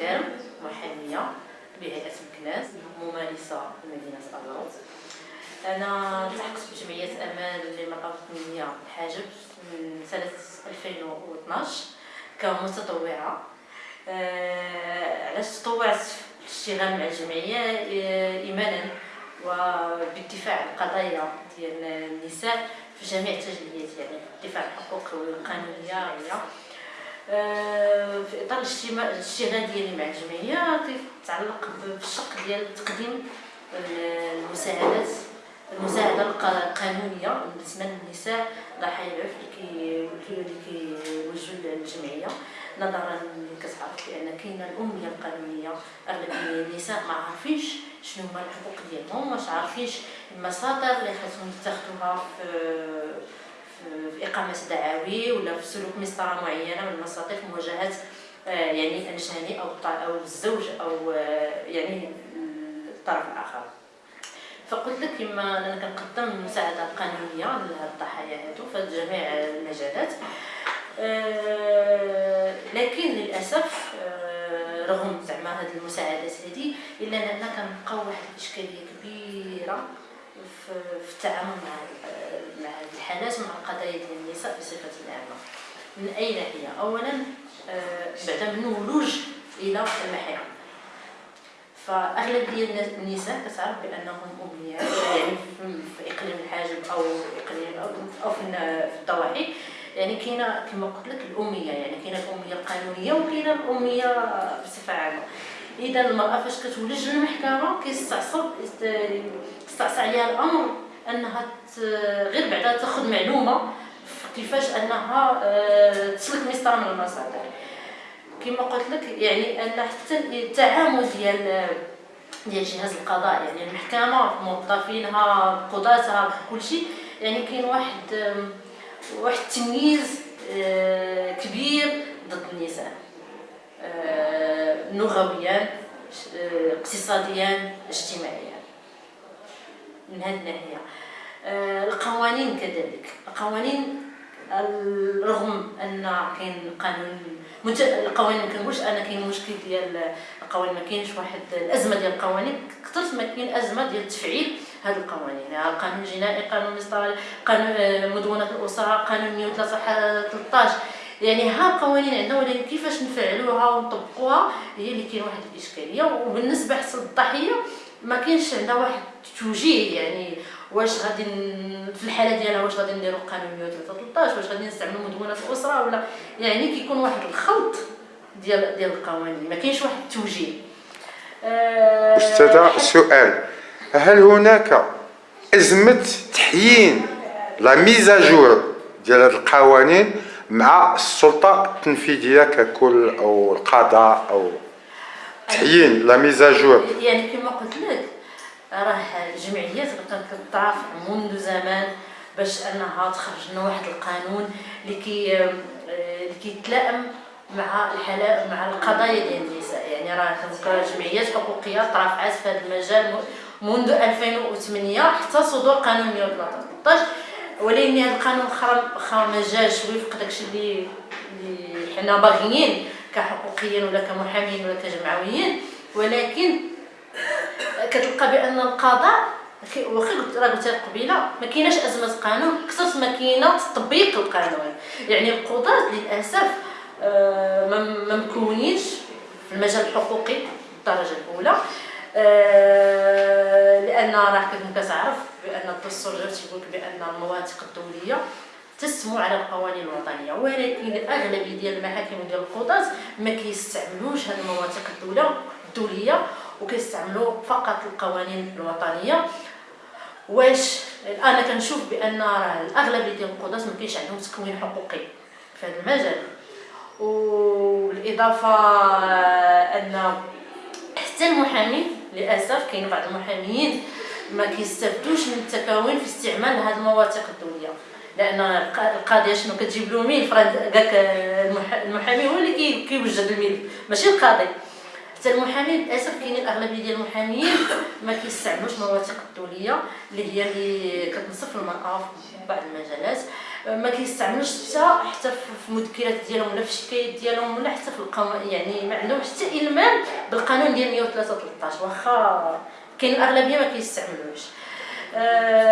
ترم محاميه بهيئه مكناس ممارسه مدينه الروض أنا التحقت بجمعية أمان للمراه والتنميه الحاجب من سنة 2012 كمتطوعة. أه، علاش تطوعت في الاشتغال مع الجمعية؟ أه، إيمانا وبالدفاع عن القضايا ديال النساء في جميع التجليات يعني الدفاع عن الحقوق القانونية في إطار الاشتغال ديالي مع الجمعية تتعلق بالشق ديال تقديم المساعدات المساعدة القانونية بالنسبة للنساء ضحايا العنف اللي كيوجهوا للجمعية. نظرا كتعرف بأن كاينة الأمية القانونية اغلبيه النساء ما عارفينش شنو هما الحقوق ديالهم واش عارفينش المصادر اللي خاصهم يتخذوها في في إقامة دعاوي ولا في سلوك مسطرة معينة من المصادر في مواجهة آه، يعني الجاني أو أو الزوج أو آه، يعني الطرف الآخر. فقلت لك كما أنا كنقدم مساعدة قانونية للضحايا هادو في جميع المجالات آه، لكن للأسف رغم زعما هذه المساعدات هذه إلا أننا كنبقاو واحد الإشكالية كبيرة. في, التعامل مع مع الحالات ومع القضايا ديال النساء بصفة عامة. من اي ناحيه اولا آه، بعد من ولوج إلى المحاكم. فأغلب ديال النساء كتعرف بأنهم امنيات يعني في إقليم الحاجب أو اقليم أو في الضواحي. يعني كاينة كما قلت لك الاميه يعني كاينة الاميه القانونية وكاينة الاميه بصفة عامة. اذا المرأة فاش كتولج للمحكمه كيستعصب يستعصى عليها الأمر أنها غير بعدا تاخذ معلومة كيفاش أنها آه، تسلك مسطره من المصادر. كما قلت لك يعني أن حتى التعامل ديال ديال جهاز القضاء يعني المحكمة موظفينها قضاتها كل شيء يعني كاين واحد واحد التمييز آه، كبير ضد النساء. لغويا آه، اقتصاديا اجتماعيا من هذه الناحية. آه، القوانين كذلك. القوانين رغم أن كاين قانون القوانين ما كنقولش أنا كاين مشكل ديال القوانين ما كاينش واحد الأزمة ديال القوانين. كثرت ما كاين أزمة ديال تفعيل هذه القوانين. يعني القانون الجنائي قانون مصطلح قانون آه، مدونة الأسرة قانون 113 يعني ها القوانين عندنا ولكن كيفاش نفعلوها ونطبقوها هي اللي كاين واحد الإشكالية. وبالنسبة حسب الضحية ما كاينش عندها واحد التوجيه يعني واش غادي في الحالة ديالها واش غادي نديرو قانون 113 واش غادي نستعملوا مدونة الأسرة ولا. يعني كيكون واحد الخلط ديال ديال القوانين ما كاينش واحد التوجيه. أه أستاذة سؤال. هل هناك أزمة تحيين لا ميزاجور ديال هذه القوانين مع السلطة التنفيذية ككل أو القضاء أو تحيين لا ميزاجور يعني كما قلت لك راه الجمعيات بقات كتضعف منذ زمان باش أنها تخرج لنا واحد القانون اللي كي اللي كيتلائم مع الحالات مع القضايا ديال النساء. يعني راه كنذكر جمعيات حقوقية ترافعات في هذا المجال منذ 2008 حتى صدور قانون 113 ولكن هذا القانون واخا ما جاش وفق داكشي اللي اللي حنا باغيين كحقوقيين ولا كمحامين ولا كجمعويين. ولكن كتلقى بأن القضاء واخا قلت راه قلت قبيلة ما كايناش أزمة قانون. كثرت ما كاينة تطبيق القانون. يعني القضاة للأسف آه، ما مكونينش في المجال الحقوقي الدرجه الأولى. آه، لأن راه كما كتعرف الدستور تيقول بأن المواثيق الدولية تسمو على القوانين الوطنية. ولكن الأغلبية ديال المحاكم وديال القضاه ما كيستعملوش هذه المواثيق الدوليه وكيستعملوا فقط القوانين الوطنية. واش أنا كنشوف بأن راه الأغلبية ديال القضاه ما كاينش عندهم تكوين حقوقي في هذا المجال. والإضافة أن حتى المحامي للأسف كاين بعض المحاميين ما كيستافدوش من التكوين في استعمال هذه المواثيق الدولية. لأن القاضيه شنو كتجيب له ملف كاك المحامي هو اللي كيوجد الملف ماشي القاضي. حتى المحامي للأسف كاينين الأغلبية ديال المحاميين ما كيستعملوش المواثيق الدولية اللي هي اللي كتنصف المرأة في بعض المجالات. ما كيستعملوش حتى حتى في المذكرات ديالهم ولا في الشكايات ديالهم ولا حتى في القانون يعني ما عندهمش حتى إلمام بالقانون ديال 113 واخا كاين الأغلبية ما كيستعملوش آه،